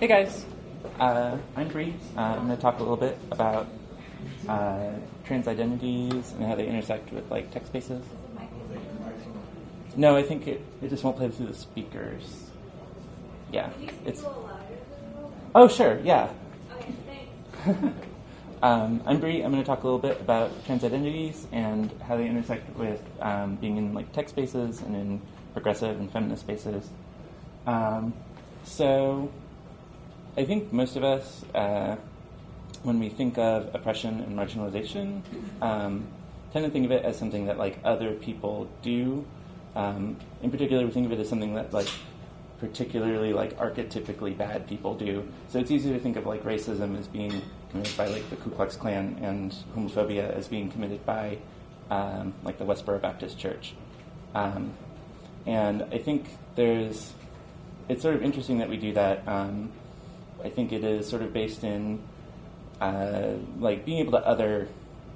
Hey guys, uh, I'm Bree. Uh, I'm going to talk a little bit about uh, trans identities and how they intersect with like text spaces. No, I think it, it just won't play through the speakers. Yeah, it's. Oh sure, yeah. um, I'm Bree. I'm going to talk a little bit about trans identities and how they intersect with um, being in like tech spaces and in progressive and feminist spaces. Um, so, I think most of us, uh, when we think of oppression and marginalization, um, tend to think of it as something that like other people do. Um, in particular, we think of it as something that like particularly like archetypically bad people do. So it's easy to think of like racism as being committed by like the Ku Klux Klan and homophobia as being committed by um, like the Westboro Baptist Church. Um, and I think there's, it's sort of interesting that we do that. Um, I think it is sort of based in uh, like being able to other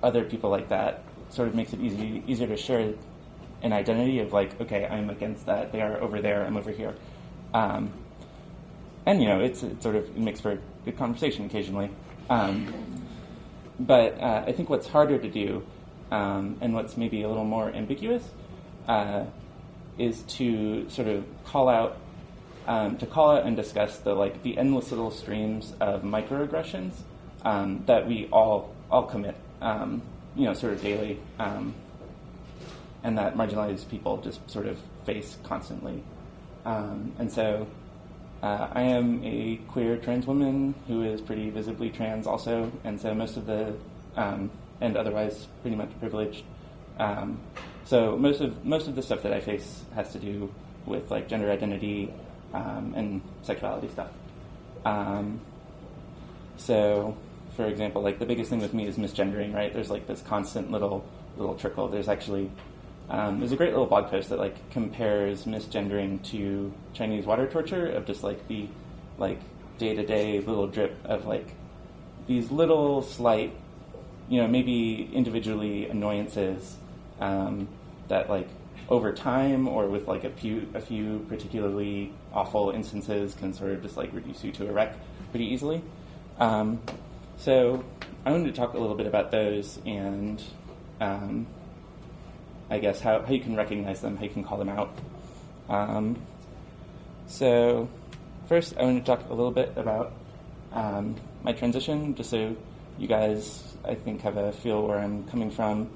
other people like that sort of makes it easy easier to share an identity of like okay I'm against that. They are over there. I'm over here. Um, and you know it's it sort of makes for good conversation occasionally. Um, but uh, I think what's harder to do um, and what's maybe a little more ambiguous uh, is to sort of call out um, to call out and discuss the like the endless little streams of microaggressions um, that we all all commit, um, you know, sort of daily, um, and that marginalized people just sort of face constantly. Um, and so, uh, I am a queer trans woman who is pretty visibly trans, also, and so most of the um, and otherwise pretty much privileged. so most of most of the stuff that I face has to do with like gender identity um, and sexuality stuff. Um, so, for example, like the biggest thing with me is misgendering, right? There's like this constant little little trickle. There's actually um, there's a great little blog post that like compares misgendering to Chinese water torture of just like the like day to day little drip of like these little slight, you know, maybe individually annoyances um, that like over time or with like a few a few particularly awful instances can sort of just like reduce you to a wreck pretty easily. Um, so I wanted to talk a little bit about those and um, I guess how, how you can recognize them, how you can call them out. Um, so first, I want to talk a little bit about um, my transition, just so you guys, I think, have a feel where I'm coming from.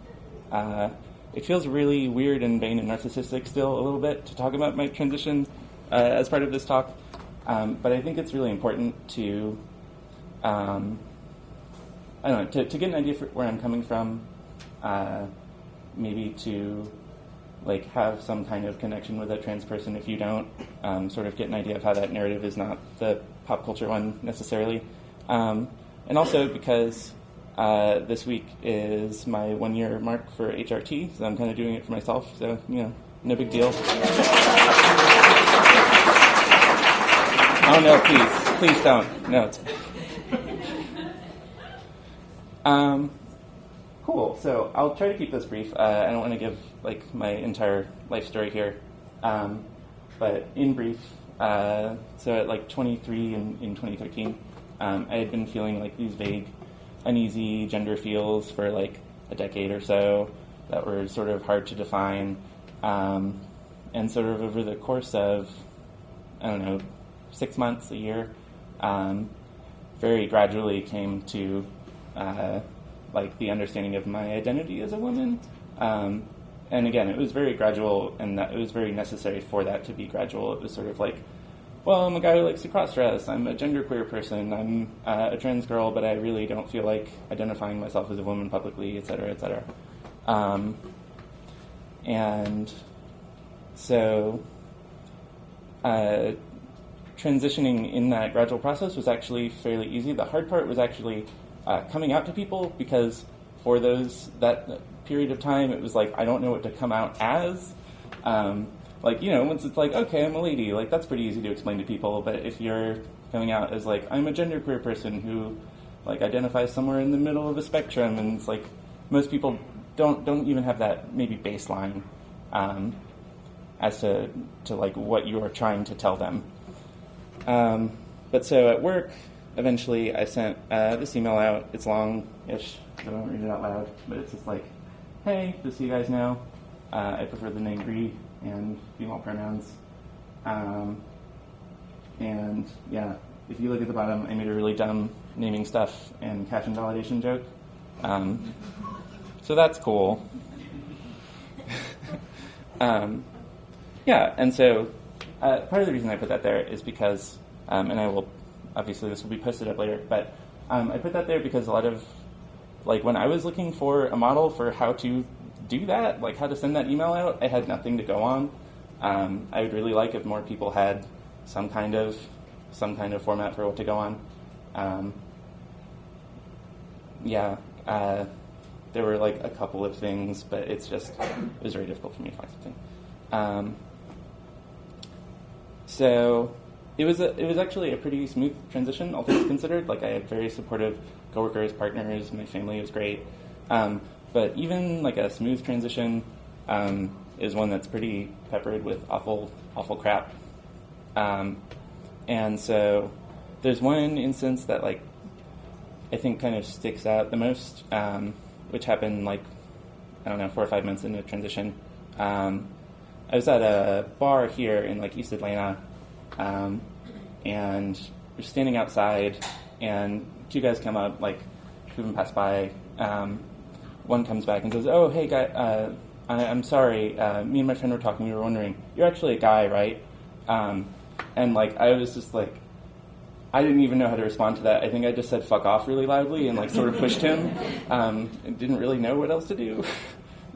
Uh, it feels really weird and vain and narcissistic still a little bit to talk about my transition uh, as part of this talk, um, but I think it's really important to, um, I don't know, to, to, get an idea for where I'm coming from, uh, maybe to like have some kind of connection with a trans person if you don't, um, sort of get an idea of how that narrative is not the pop culture one necessarily, um, and also because uh, this week is my one year mark for HRT, so I'm kind of doing it for myself, so, you know, no big deal. oh no, please, please don't. No. Um, cool, so I'll try to keep this brief. Uh, I don't want to give like my entire life story here. Um, but in brief, uh, so at like 23 in, in 2013, um, I had been feeling like these vague uneasy gender feels for like a decade or so that were sort of hard to define. Um, and sort of over the course of, I don't know, six months, a year, um, very gradually came to uh, like the understanding of my identity as a woman. Um, and again, it was very gradual, and that it was very necessary for that to be gradual. It was sort of like well, I'm a guy who likes to cross dress. I'm a genderqueer person. I'm uh, a trans girl, but I really don't feel like identifying myself as a woman publicly, et cetera, et cetera. Um, and so, uh, transitioning in that gradual process was actually fairly easy. The hard part was actually uh, coming out to people because for those that period of time, it was like I don't know what to come out as. Um, like you know once it's like okay i'm a lady like that's pretty easy to explain to people but if you're coming out as like i'm a genderqueer person who like identifies somewhere in the middle of a spectrum and it's like most people don't don't even have that maybe baseline um, as to to like what you are trying to tell them um, but so at work, eventually I sent uh, this email out. It's long-ish. I won't read it out loud, but it's just like, hey, just so you guys know, uh, I prefer the name Bree and female pronouns. Um, and yeah, if you look at the bottom, I made a really dumb naming stuff and cache invalidation joke. Um, so that's cool. um, yeah, and so uh, part of the reason I put that there is because, um, and I will, obviously this will be posted up later, but um, I put that there because a lot of, like when I was looking for a model for how to do that, like how to send that email out, I had nothing to go on. Um, I would really like if more people had some kind of some kind of format for what to go on. Um, yeah, uh, there were like a couple of things, but it's just it was very difficult for me to find something. Um, so it was a, it was actually a pretty smooth transition, all things considered. Like I had very supportive coworkers, partners, my family was great. Um, but even like a smooth transition um, is one that's pretty peppered with awful awful crap. Um, and so there's one instance that like I think kind of sticks out the most, um, which happened like I don't know four or five months into the transition. Um, I was at a bar here in like East Atlanta, um, and we're standing outside, and two guys come up, like two of them pass by. Um, one comes back and says, "Oh, hey, guy, uh, I, am sorry. Uh, me and my friend were talking. We were wondering, you're actually a guy, right?" Um, and like I was just like, I didn't even know how to respond to that. I think I just said "fuck off" really loudly and like sort of pushed him. Um, and didn't really know what else to do.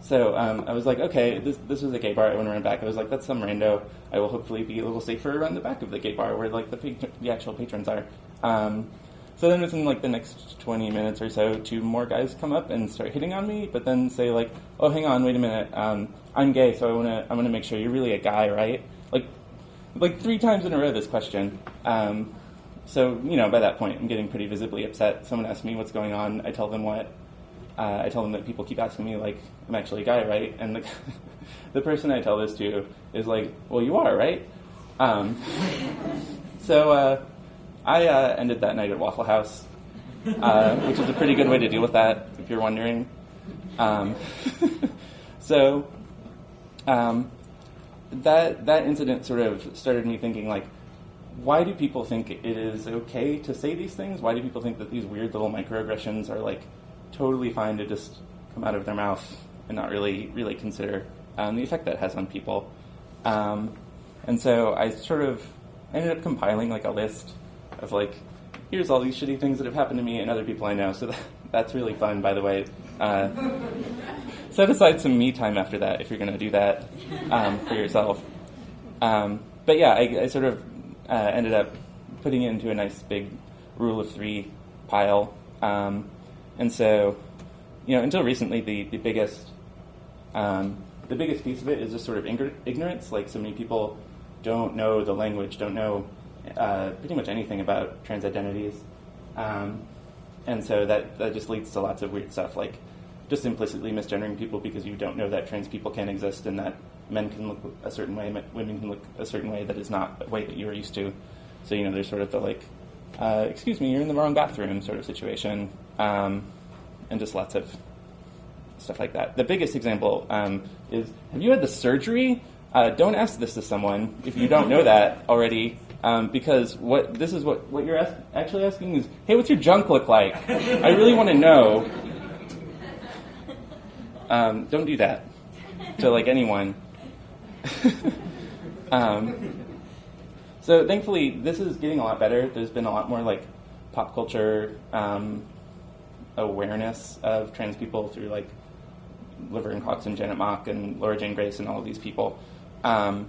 So um, I was like, okay, this, this is a gay bar. I went run back. I was like, that's some rando. I will hopefully be a little safer around the back of the gay bar where like the, the actual patrons are. Um, so then within like the next 20 minutes or so, two more guys come up and start hitting on me, but then say like, oh, hang on, wait a minute. Um, I'm gay, so I want to I want to make sure you're really a guy, right? Like, like three times in a row this question. Um, so you know, by that point, I'm getting pretty visibly upset. Someone asks me what's going on. I tell them what uh, I tell them that people keep asking me, like, I'm actually a guy, right? And the, the person I tell this to is like, well, you are, right? Um, so uh, I uh, ended that night at Waffle House, uh, which is a pretty good way to deal with that, if you're wondering. Um, so um, that that incident sort of started me thinking, like, why do people think it is okay to say these things? Why do people think that these weird little microaggressions are like totally fine to just come out of their mouth and not really really consider um, the effect that has on people. Um, and so I sort of ended up compiling like a list of like, here's all these shitty things that have happened to me and other people I know. So that, that's really fun, by the way. Uh, set aside some me time after that if you're going to do that um, for yourself. Um, but yeah, I, I sort of uh, ended up putting it into a nice big rule of three pile. Um, and so, you know, until recently, the, the biggest um, the biggest piece of it is just sort of ignorance. Like so many people don't know the language, don't know uh, pretty much anything about trans identities, um, and so that that just leads to lots of weird stuff, like just implicitly misgendering people because you don't know that trans people can exist and that men can look a certain way, women can look a certain way that is not a way that you're used to. So you know, there's sort of the like, uh, excuse me, you're in the wrong bathroom sort of situation um, and just lots of stuff like that. The biggest example um, is Have you had the surgery? Uh, don't ask this to someone if you don't know that already. Um, because what this is what, what you're ask, actually asking is, hey, what's your junk look like? I really want to know. Um, don't do that to like anyone. um, so thankfully, this is getting a lot better. There's been a lot more like pop culture um, awareness of trans people through like Laverne Cox and Janet Mock and Laura Jane Grace and all of these people. Um,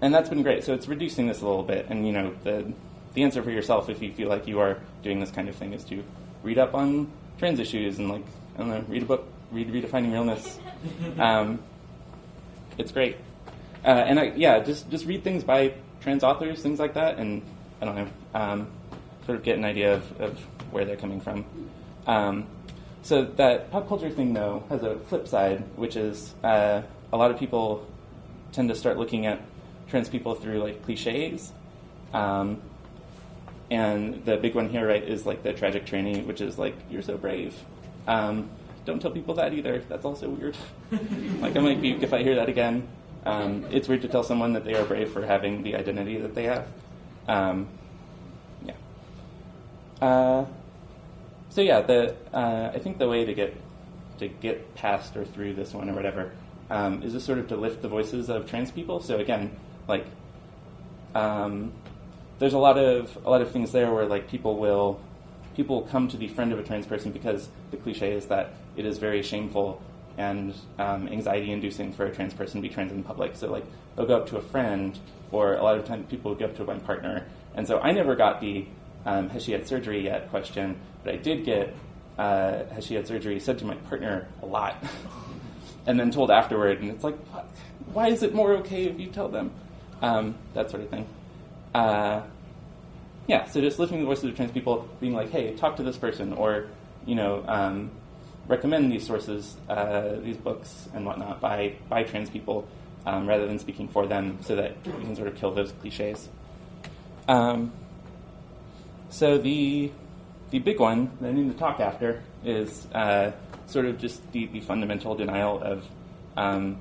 and that's been great. So it's reducing this a little bit. And you know, the the answer for yourself, if you feel like you are doing this kind of thing, is to read up on trans issues and like I don't know, read a book, read Redefining Realness. Um, it's great. Uh, and I, yeah, just just read things by trans authors, things like that, and I don't know, um, sort of get an idea of, of where they're coming from. Um, so that pop culture thing, though, has a flip side, which is uh, a lot of people tend to start looking at trans people through like cliches. Um, and the big one here, right, is like the tragic tranny, which is like you're so brave. Um, don't tell people that either. That's also weird. like I might be if I hear that again. Um, it's weird to tell someone that they are brave for having the identity that they have. Um, yeah. Uh, so yeah, the uh, I think the way to get to get past or through this one or whatever um, is just sort of to lift the voices of trans people. So again, like um, there's a lot of a lot of things there where like people will people come to be friend of a trans person because the cliche is that it is very shameful and um, anxiety inducing for a trans person to be trans in public. So like they'll go up to a friend, or a lot of times people will go up to my partner. And so I never got the um, has she had surgery yet question, but I did get uh, has she had surgery said to my partner a lot, and then told afterward, and it's like, why is it more okay if you tell them? Um, that sort of thing. Uh, yeah, so just lifting the voices of trans people, being like, hey, talk to this person, or you know, um, recommend these sources, uh, these books and whatnot by by trans people, um, rather than speaking for them, so that we can sort of kill those cliches. Um, so the the big one that I need to talk after is uh, sort of just the, the fundamental denial of, um,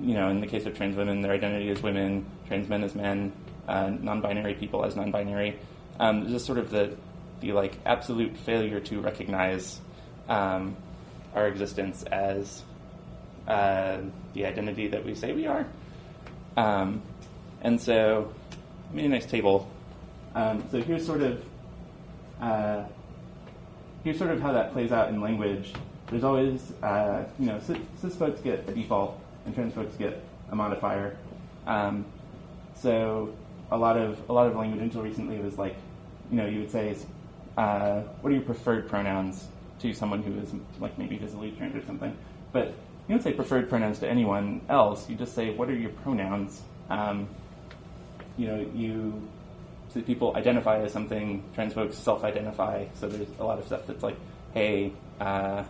you know, in the case of trans women, their identity as women, trans men as men, uh, non-binary people as non-binary. Um, just sort of the the like absolute failure to recognize um, our existence as uh, the identity that we say we are. Um, and so, I made a nice table. Um, so here's sort of uh, here's sort of how that plays out in language. There's always, uh, you know, cis, cis, folks get a default and trans folks get a modifier. Um, so a lot of a lot of language until recently was like, you know, you would say, uh, what are your preferred pronouns to someone who is like maybe visibly trans or something. But you don't say preferred pronouns to anyone else. You just say what are your pronouns. Um, you know, you so people identify as something. Trans folks self-identify. So there's a lot of stuff that's like, hey, uh,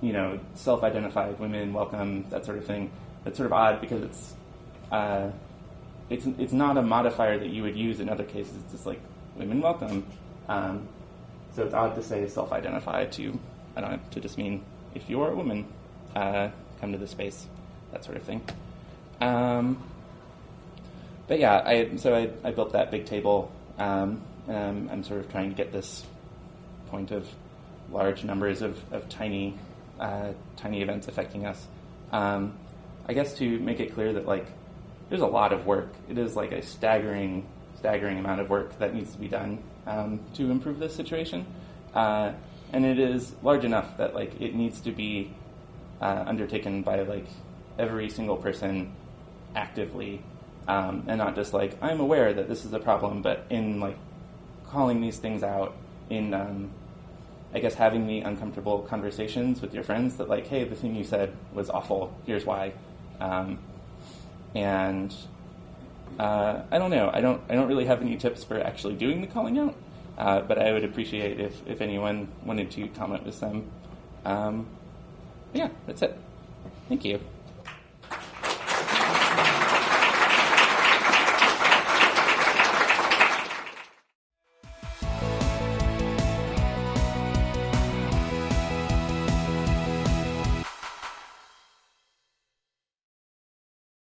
you know, self-identified women welcome that sort of thing. That's sort of odd because it's uh, it's it's not a modifier that you would use in other cases. It's just like women welcome. Um, so it's odd to say self-identify to I don't know to just mean if you're a woman, uh, come to the space, that sort of thing. Um, but yeah, I so I, I built that big table. Um, I'm sort of trying to get this point of large numbers of, of tiny uh, tiny events affecting us. Um, I guess to make it clear that like there's a lot of work. It is like a staggering, staggering amount of work that needs to be done um, to improve this situation. Uh, and it is large enough that like it needs to be uh, undertaken by like every single person actively, um, and not just like I'm aware that this is a problem, but in like calling these things out in um, I guess having the uncomfortable conversations with your friends that like, hey, the thing you said was awful. Here's why. Um, and uh, I don't know. I don't. I don't really have any tips for actually doing the calling out, uh, but I would appreciate if if anyone wanted to comment with some. Um, yeah, that's it. Thank you.